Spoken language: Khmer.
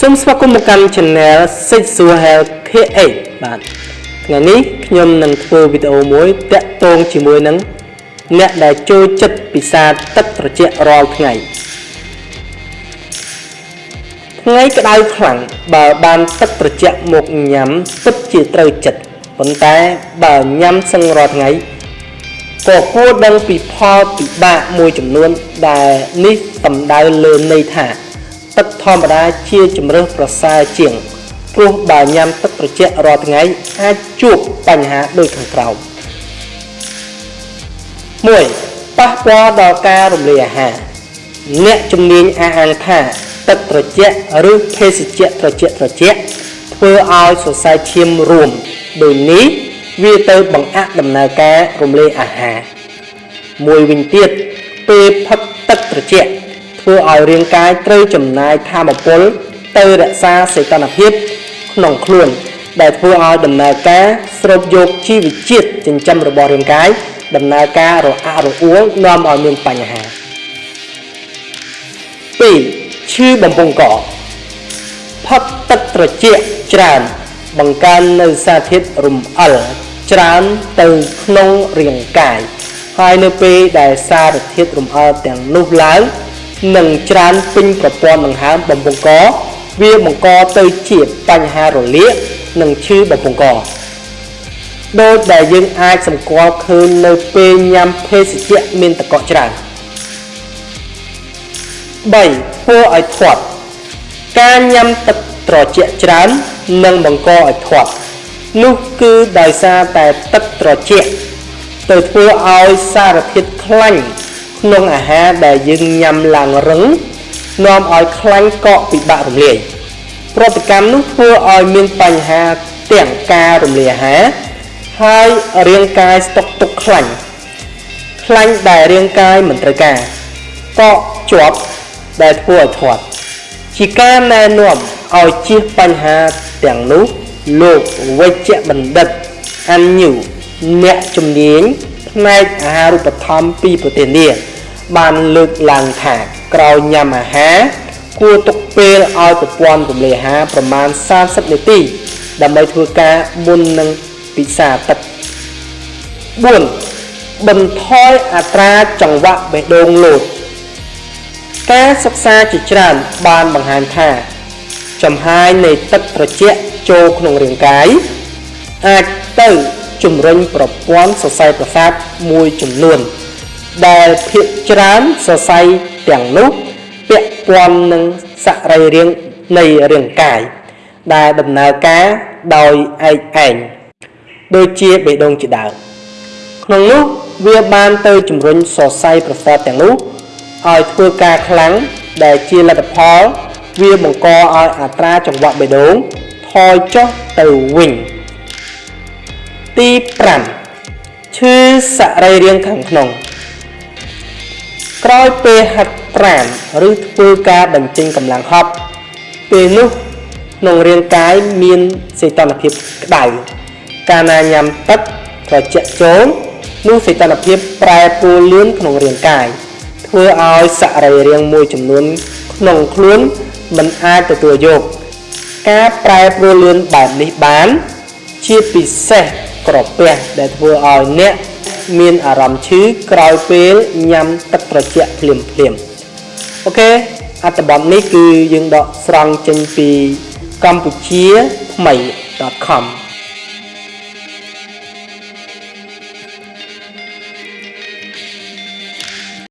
សូមស្វាគមន៍មកកាន់ Channel Sexual Health KH បាទថ្ងៃនេះខ្ញុំនឹងធ្វើវីដេអូមួយតាក់ទងជាមួយនឹងអ្នកដែលចូលចិត្តពិសាទឹកត្រជាក់រាល់ថ្ងៃថ្ងៃក្តៅខ្លាំងបើបានទឹកត្រជាក់មកញ៉ាំពិតជាត្រូវចិត្តប៉ុន្តែបើញ៉ាំសឹងរាល់ថ្ងៃក៏គួរដឹងពីផលពិបាកមួយចំនួនដែលនេះសំដៅលើន័យថា ទឹកធម្មតាជាជំរើសប្រសើរជាងព្រោះបើញ៉ាំទឹកត្រជាក់រាល់ថ្ងៃអាចជួបបញ្ហាដូចខាងក្រោម1ប៉ះពាល់ដល់ការរំលាយអាហារអ្នកជំនាញអះអាងថាទឹកត្រជាក់ឬភេសជ្ជៈត្រជាក់ត្រជាក់ធ្វើឲ្យសរសៃឈាមរួមដូចនេះវាទៅបង្អាក់ដំណើរការរំលាយអាហារមួយវិញទៀតពេលផឹកទឹកត្រជាក់ ធ្វើឲ្យរាងកាយត្រូវចំណាយធម៌ពល ទៅរក្សាសីតុណ្ហភាពក្នុងខ្លួន ដែលធ្វើឲ្យដំណើរការស្រូបយកជីវជាតិចិញ្ចឹមរបស់រាងកាយដំណើរការរអាក់រអួលនាំឲ្យមានបញ្ហា2ឈឺបំពង់កផឹកទឹកត្រជាក់ច្រើន បង្កើននៅសារធាតុរំអិលច្រើនទៅក្នុងរាងកាយហើយនៅពេលដែលសារធាតុរំអិលទាំងនោះឡើង និងច្រើនពេញប្រព័ន្ធដង្ហើមបំពង់ក វាបង្កទៅជាបញ្ហារលាកនិងឈឺបំពង់កដោយដែលយើងអាចសម្គាល់ឃើញនៅពេលញ៉ាំភេសជ្ជៈមានតកកច្រើន3ធ្វើឲ្យធាត់ការញ៉ាំទឹកត្រជាក់ច្រើននឹងបង្កឲ្យធាត់នោះគឺដោយសារតែទឹកត្រជាក់ទៅធ្វើឲ្យសារធាតុខ្លាញ់ ក្នុងអាហារដែលយើងញ៉ាំឡើងរឹងនាំឲ្យខ្លាញ់កកពិបាករំលាយប្រតិកម្មនោះធ្វើឲ្យមានបញ្ហាទាំងការរំលាយអាហារហើយរាងកាយស្តុកទុកខ្លាញ់ខ្លាញ់ដែលរាងកាយមិនត្រូវការកកជាប់ដែលធ្វើឲ្យធាត់ជាការណែនាំឲ្យជៀសបញ្ហាទាំងនោះលោកវិជ្ជបណ្ឌិតអាន់ញូអ្នកជំនាញ ផ្នែកអាហារូបត្ថម្ភពីប្រទេសនេះបានលើកឡើងថាក្រោយញ៉ាំអាហារគួរទុកពេលឲ្យប្រព័ន្ធរំលាយអាហារប្រមាណ30នាទី ដើម្បីធ្វើការមុននឹងពិសាទឹក4បន្ថយអត្រាចង្វាក់បេះដូងលោតការសិក្សាជាច្រើនបានបង្ហាញថា ចំហាយនៃទឹកត្រជាក់ចូលក្នុងរាងកាយអាចទៅ ជំរុញប្រព័ន្ធសរសៃប្រសាទមួយចំនួន ដែលភាគច្រើនសរសៃទាំងនោះពាក់ព័ន្ធនឹងសរីរាង្គនៃរាងកាយដែលដំណើរការដោយឯកឯងដូចជាបេះដូងជាដើមក្នុងនោះវាបានទៅជំរុញសរសៃប្រសាទទាំងនោះឲ្យធ្វើការខ្លាំងដែលជាលទ្ធផលវាបង្កឲ្យអត្រាចង្វាក់បេះដូងថយចុះទៅវិញ ទី5ឈឺសរីរាង្គខាងក្នុង ក្រោយពេលហាត់ប្រាណឬធ្វើការបញ្ចេញកម្លាំងហប់ពេលនោះក្នុងរាងកាយមានសីតុណ្ហភាពក្តៅកាលណាញ៉ាំទឹកត្រជាក់ចូលនោះសីតុណ្ហភាពប្រែប្រួលលឿនក្នុងរាងកាយធ្វើឲ្យសរីរាង្គមួយចំនួនក្នុងខ្លួនមិនអាចទទួលយក ការប្រែប្រួលលឿនបែបនេះបាន ជាពិសេស ក្រពះដែលធ្វើឲ្យអ្នកមានអារម្មណ៍ឈឺក្រោយពេលញ៉ាំទឹកត្រជាក់ភ្លាមភ្លាមអូខេអត្ថបទនេះគឺយើងដកស្រង់ចេញពីកម្ពុជាថ្មី .com